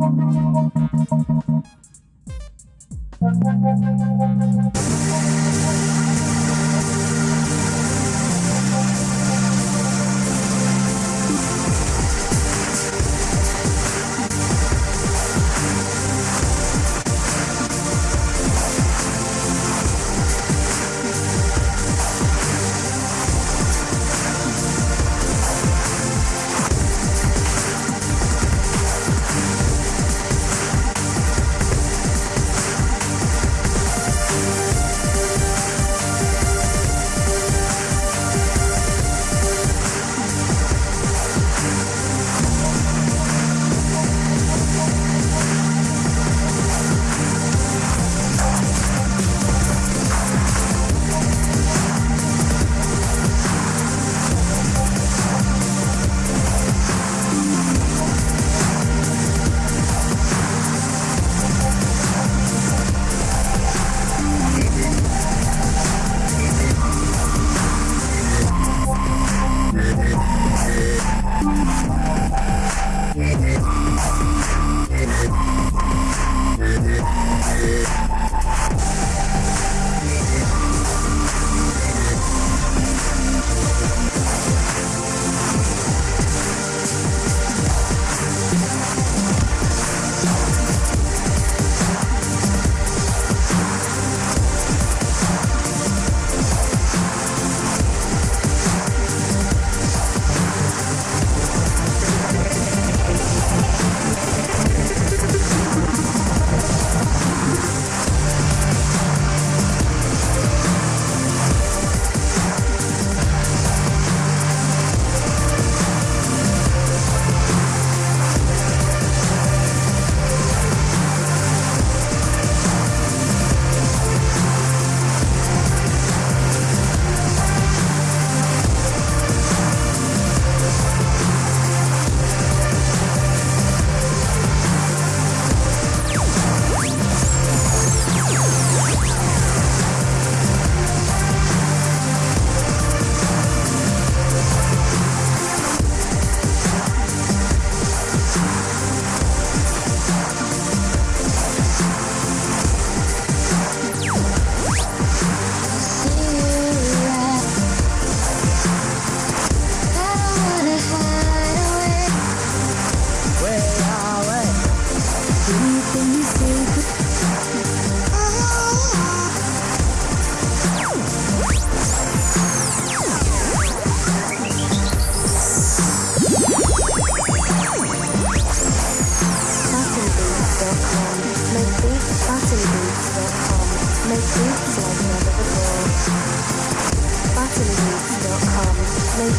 Thank you.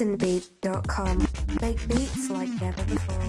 justinbeat.com. Make beats like never before.